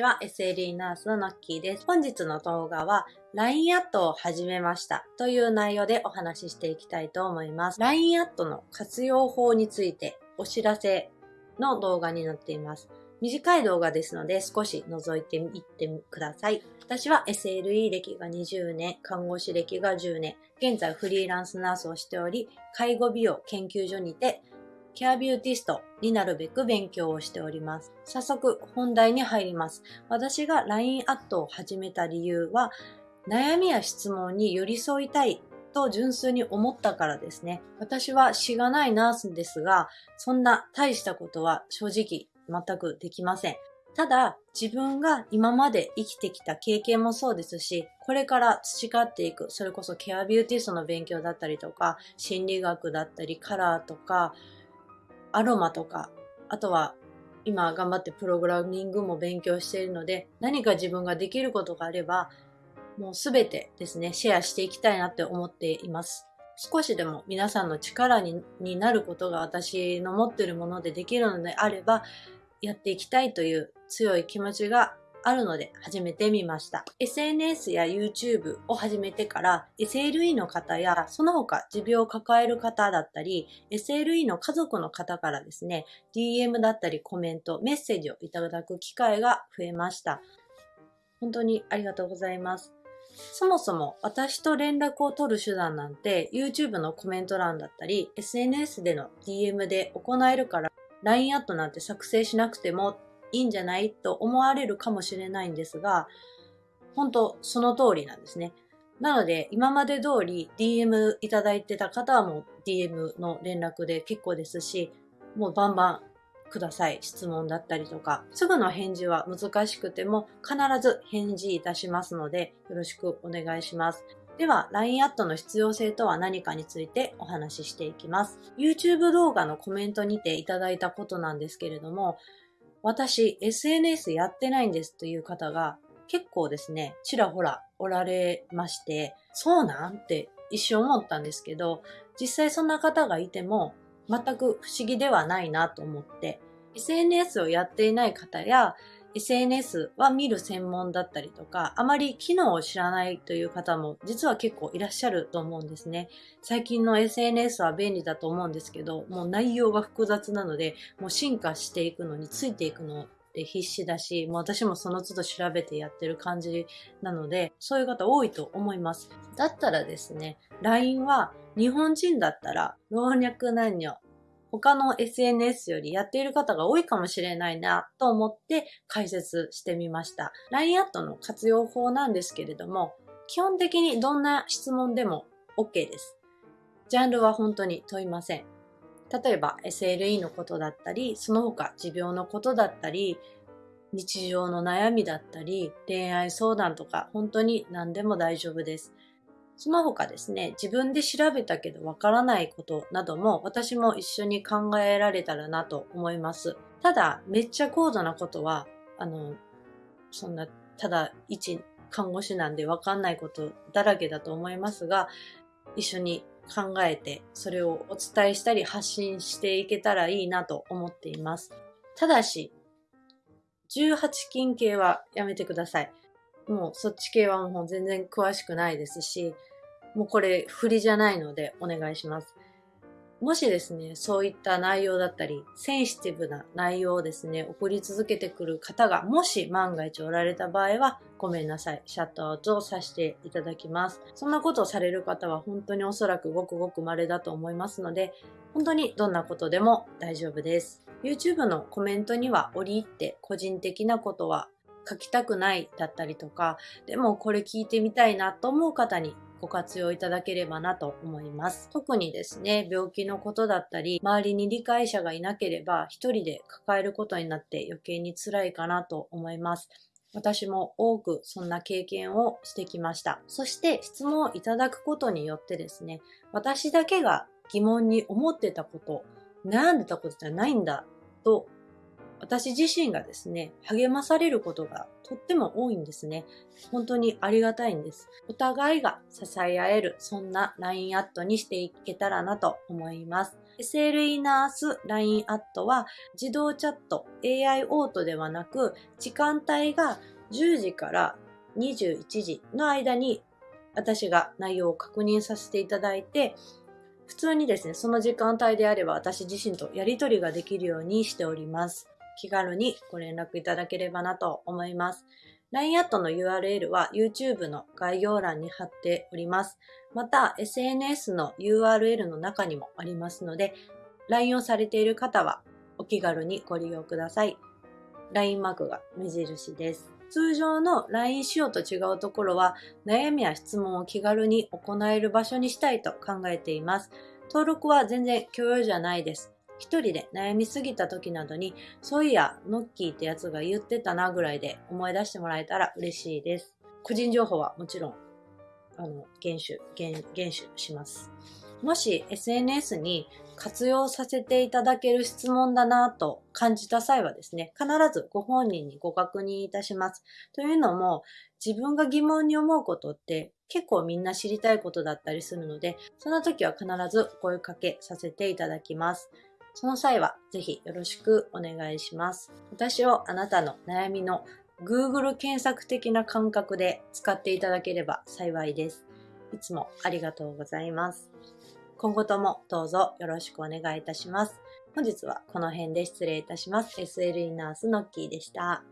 ちは SLE ナースのナッキーです。本日の動画は LINE アットを始めましたという内容でお話ししていきたいと思います。LINE アットの活用法についてお知らせの動画になっています。短い動画ですので少し覗いていってください。私は SLE 歴が20年、看護師歴が10年、現在フリーランスナースをしており、介護美容研究所にてケアビューティストになるべく勉強をしております。早速本題に入ります。私が LINE アットを始めた理由は、悩みや質問に寄り添いたいと純粋に思ったからですね。私はしがないナースですが、そんな大したことは正直全くできません。ただ、自分が今まで生きてきた経験もそうですし、これから培っていく、それこそケアビューティストの勉強だったりとか、心理学だったり、カラーとか、アロマとか、あとは今頑張ってプログラミングも勉強しているので、何か自分ができることがあれば、もうすべてですね、シェアしていきたいなって思っています。少しでも皆さんの力になることが私の持っているものでできるのであれば、やっていきたいという強い気持ちがあるので始めてみました。SNS や YouTube を始めてから SLE の方やその他持病を抱える方だったり SLE の家族の方からですね DM だったりコメント、メッセージをいただく機会が増えました。本当にありがとうございます。そもそも私と連絡を取る手段なんて YouTube のコメント欄だったり SNS での DM で行えるから LINE アットなんて作成しなくてもいいんじゃない？と思われるかもしれないんですが、本当その通りなんですね。なので、今まで通り DM いただいてた方はもう DM の連絡で結構ですし、もうバンバンください。質問だったりとか。すぐの返事は難しくても必ず返事いたしますので、よろしくお願いします。では、LINE アットの必要性とは何かについてお話ししていきます。YouTube 動画のコメントにていただいたことなんですけれども、私 SNS やってないんですという方が結構ですね、ちらほらおられまして、そうなん？って一瞬思ったんですけど、実際そんな方がいても全く不思議ではないなと思って、SNS をやっていない方や SNS は見る専門だったりとか、あまり機能を知らないという方も実は結構いらっしゃると思うんですね。最近の SNS は便利だと思うんですけど、もう内容が複雑なので、もう進化していくのについていくのって必死だし、もう私もその都度調べてやってる感じなので、そういう方多いと思います。だったらですね、LINE は日本人だったら老若男女他の SNS よりやっている方が多いかもしれないなと思って解説してみました。LINE アットの活用法なんですけれども、基本的にどんな質問でも OK です。ジャンルは本当に問いません。例えば SLE のことだったり、その他持病のことだったり、日常の悩みだったり、恋愛相談とか本当に何でも大丈夫です。その他ですね、自分で調べたけどわからないことなども私も一緒に考えられたらなと思います。ただ、めっちゃ高度なことは、あの、そんな、ただ一看護師なんでわかんないことだらけだと思いますが、一緒に考えて、それをお伝えしたり発信していけたらいいなと思っています。ただし、18金系はやめてください。もうそっち系はもう全然詳しくないですし、もうこれフリじゃないのでお願いします。もしですね、そういった内容だったり、センシティブな内容をですね、送り続けてくる方が、もし万が一おられた場合は、ごめんなさい。シャットアウトをさせていただきます。そんなことをされる方は本当におそらくごくごく稀だと思いますので、本当にどんなことでも大丈夫です。YouTube のコメントには折り入って個人的なことは書きたくないだったりとか、でもこれ聞いてみたいなと思う方にご活用いただければなと思います。特にですね、病気のことだったり、周りに理解者がいなければ一人で抱えることになって余計に辛いかなと思います。私も多くそんな経験をしてきました。そして質問をいただくことによってですね、私だけが疑問に思ってたこと、悩んでたことじゃないんだと私自身がですね、励まされることがとっても多いんですね。本当にありがたいんです。お互いが支え合える、そんな LINE アットにしていけたらなと思います。SLE ナース LINE アットは自動チャット AI オートではなく時間帯が10時から21時の間に私が内容を確認させていただいて普通にですね、その時間帯であれば私自身とやり取りができるようにしております。気軽にご連絡いただければなと思います。LINE アットの URL は YouTube の概要欄に貼っております。また SNS の URL の中にもありますので、LINE をされている方はお気軽にご利用ください。LINE マークが目印です。通常の LINE 仕様と違うところは悩みや質問を気軽に行える場所にしたいと考えています。登録は全然許容じゃないです。一人で悩みすぎた時などに、そういや、ノッキーってやつが言ってたなぐらいで思い出してもらえたら嬉しいです。個人情報はもちろん、あの、厳守、厳、厳守します。もし SNS に活用させていただける質問だなと感じた際はですね、必ずご本人にご確認いたします。というのも、自分が疑問に思うことって結構みんな知りたいことだったりするので、その時は必ず声かけさせていただきます。その際はぜひよろしくお願いします。私をあなたの悩みの Google 検索的な感覚で使っていただければ幸いです。いつもありがとうございます。今後ともどうぞよろしくお願いいたします。本日はこの辺で失礼いたします。SLE ナースのッキーでした。